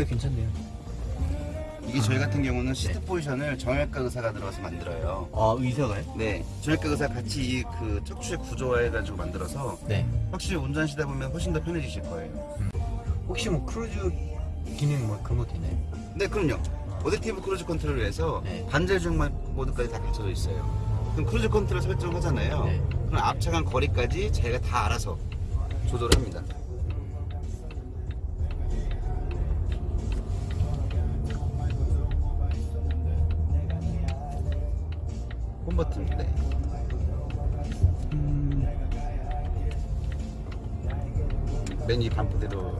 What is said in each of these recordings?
진짜 괜찮네요. 이게 저희 같은 경우는 seat position을 정형외과 의사가 들어가서 만들어요. 아 의사가요? 네, 정형외과 의사 같이 이 그 척추의 구조화해가지고 만들어서 네. 확실히 운전하시다 보면 훨씬 더 편해지실 거예요. 혹시 뭐 크루즈 기능 뭐 그런 것도 있나요? 네, 그럼요. adaptive cruise control을 해서 네. 반자율 주행 모드까지 다 갖춰져 있어요. 그럼 cruise control 설정하잖아요. 네. 그럼 앞차간 거리까지 자기가 다 알아서 조절합니다. 홈 버튼 네. 맨위 반포대로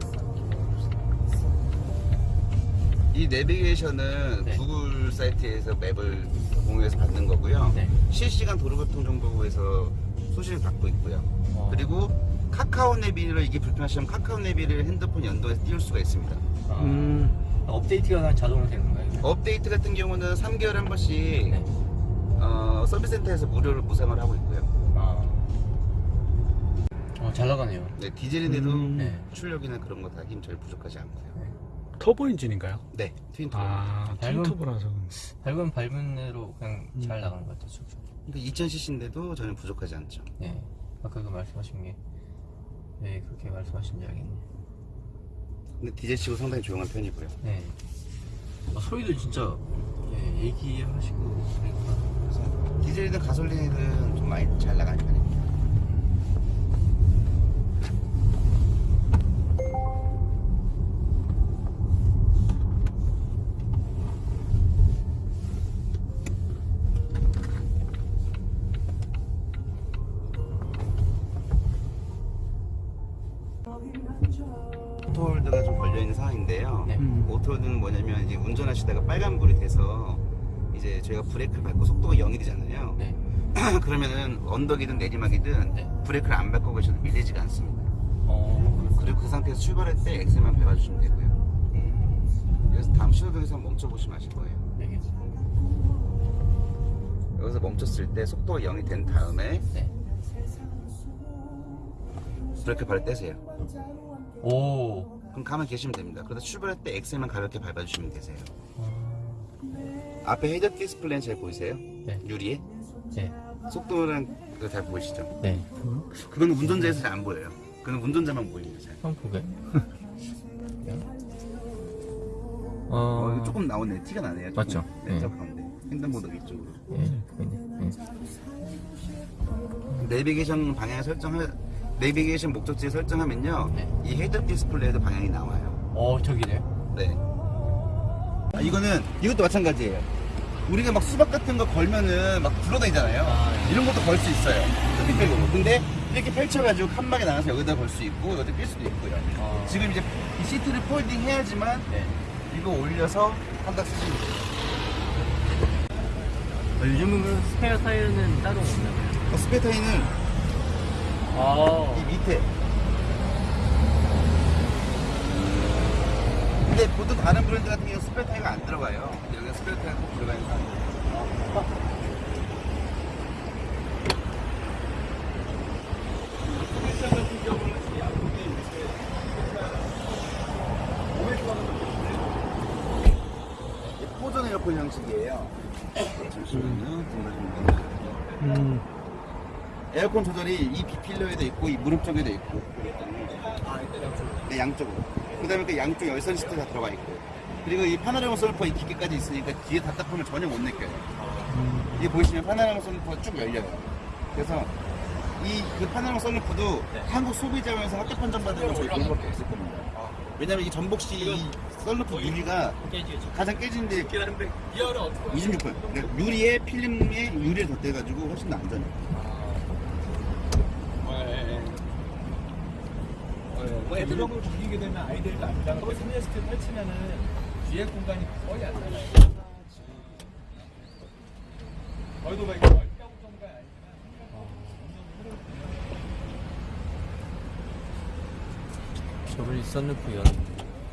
이 내비게이션은 네. 구글 사이트에서 맵을 공유해서 받는 거고요. 네. 실시간 도로교통 정보부에서 소식을 받고 있고요. 어. 그리고 카카오 내비를 이게 불편하시면 카카오 내비를 핸드폰 연동해서 띄울 수가 있습니다. 아, 음. 업데이트가 다 자동으로 되는 건가요? 업데이트 같은 경우는 3개월에 한 번씩 네. 어, 서비스 센터에서 무료로 무상을 하고 있고요. 아. 어, 잘 나가네요. 네, 디젤인데도 음. 네. 출력이나 그런 거 다 힘 잘 부족하지 않고요. 터보 엔진인가요? 네, twin turbo. 아, 밝은- twin turbo라서. 밟으면 밟은 대로 그냥 잘 나가는 것 같아요. 쭉쭉. 그러니까 2000cc인데도 전혀 부족하지 않죠. 네. 아까 그 말씀하신 게, 네, 그렇게 말씀하신 줄 알겠네요. 근데 디젤 치고 상당히 조용한 편이고요. 네. 아, 소리도 진짜, 예, 얘기하시고, 그러니까. 그래서 디젤이든 가솔린이든 좀 많이 잘 나가는 편입니다. auto hold가 좀 걸려있는 상황인데요. 네. 음. auto hold는 뭐냐면 이제 운전하시다가 빨간불이 돼서 이제 저희가 브레이크를 밟고 속도가 0이 되잖아요. 네. 그러면은 언덕이든 내리막이든 네. 브레이크를 안 밟고 계셔도 밀리지가 않습니다. 어, 그리고 그 상태에서 출발할 때 엑셀만 밟아주시면 되고요. 음, 그래서 다음 신호등에서 멈춰보시면 아실 거예요. 알겠습니다. 여기서 멈췄을 때 속도가 0이 된 다음에 네. 브레이크 바로 떼세요. 오. 그럼 가만 계시면 됩니다. 그러다 출발할 때 엑셀만 가볍게 밟아주시면 되세요. 어, 앞에 헤드 디스플레이는 잘 보이세요? 네. 유리에? 네. 속도랑 그거 잘 보이시죠? 네. 그건 운전자에서 잘 안 보여요. 그건 운전자만 보입니다. 잘. 한번 보게. 어, 어, 조금 나오네. 티가 나네요. 조금. 맞죠? 네, 네. 저 가운데. 횡단보도 이쪽으로. 예, 보이네. 예. 내비게이션 방향 설정할 내비게이션 목적지 설정하면요. 네. 이 헤드 디스플레이도 방향이 나와요. 어, 저기네요. 네. 아, 이거는 이것도 마찬가지예요. 우리가 막 수박 같은 거 걸면은 막 굴러다니잖아요. 아, 네. 이런 것도 걸 수 있어요. 흑백으로. 근데 이렇게 펼쳐가지고 칸막이 나가서 여기다 걸 수 있고 여기다 낄 수도 있고요. 아. 지금 이제 이 시트를 folding 해야지만 네. 이거 올려서 한다 쓰시면 돼요. 어, 요즘은 스페어 타이어는 따로 없나요? 어, 스페어 타이어는 아. 이 밑에. 근데 보통 다른 브랜드 같은 경우는 스페어 타이어가 안 들어가요. 근데 여기가 스페어 타이어가 꼭 들어가 있는 상황이에요. 쿠션 같은 경우는 이 앞쪽에 이렇게 이게 포전 에어컨 형식이에요. 잠시만요. 들어가시면 음. 에어컨 조절이 이 비필러에도 있고 이 무릎 쪽에도 있고 네, 양쪽으로 그 다음에 그 양쪽 열선 시트 다 들어가 있고 그리고 이 파노라마 솔루퍼 이 기계까지 있으니까 뒤에 답답함을 전혀 못 느껴요. 이게 보시면 파노라마 솔루퍼가 쭉 열려요. 그래서 이 그 파노라마 솔루퍼도 한국 소비자에서 학교 판정 받은 건 저희 그거밖에 없을 겁니다. 왜냐면 이 전복시 이 썰루프 유리가 가장 깨지는데 26분 그러니까 유리에 필름에 유리를 덧대가지고 훨씬 더 안전해요. 뭐 애들하고 죽이게 되면 아이들도 안 당하고 3년스트 펼치면은 뒤에 공간이 거의 안 나요. 저희도 막 이렇게 넓다고 정도가 아니지만 저를 썬루프 연.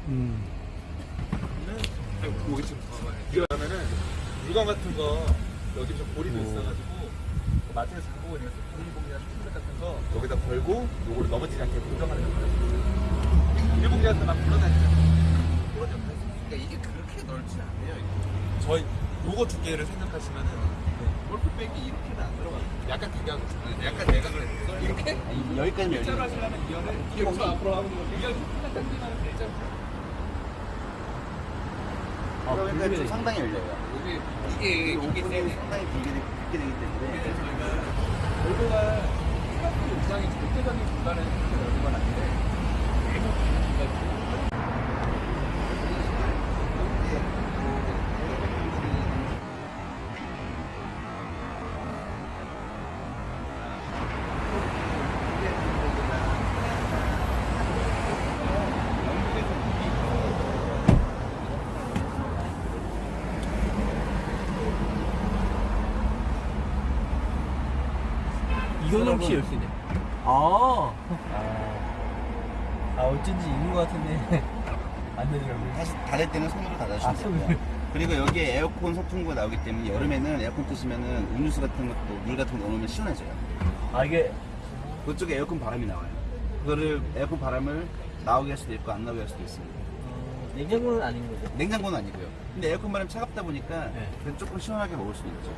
음. 여기 지금 봐봐요. 이러면은 물건 같은 거 여기 좀 고리도 있어가지고 그 마트에서 갖고 오는 비닐봉지나 초콜릿 같은 거 여기다 걸고 요거를 넘어지지 않게 고정하는 역할을 해요. 비닐봉지한테 막 굴러다니잖아요. 그런 역할을 해요. 넓지 않네요. 이게. 저희 요거 두께를 생각하시면은 골프백이 이렇게는 안 들어가요. 약간 대각, 약간 대각을 해서 이렇게 아니, 여기까지는 열리는 거예요. 하시려면 이거는 뒤에 서 앞으로 거 이거 조금만 당기면 되죠. 아, 그러니까 좀. 상당히 열려요. 이게 이게 이게 상당히 길게, 되- 길게 되기 때문에 결과가 생각보다 이상이 절대적인 이렇게 넓은 건 아닌데 이 건 혹시 열수 있네. 아. 아, 어쩐지 있는 것 같은데. 안 되더라고요. 다시 닫을 때는 손으로 아, 닫아주시면 손으로. 되고요. 그리고 여기에 에어컨 소풍구가 나오기 때문에 여름에는 에어컨 뜨시면은 음료수 같은 것도 물 같은 거 넣어놓으면 시원해져요. 아, 이게. 그쪽에 에어컨 바람이 나와요. 그거를 에어컨 바람을 나오게 할 수도 있고 안 나오게 할 수도 있습니다. 어, 냉장고는 아닌 거죠? 냉장고는 아니고요. 근데 에어컨 바람이 차갑다 보니까 네. 조금 시원하게 먹을 수도 있죠.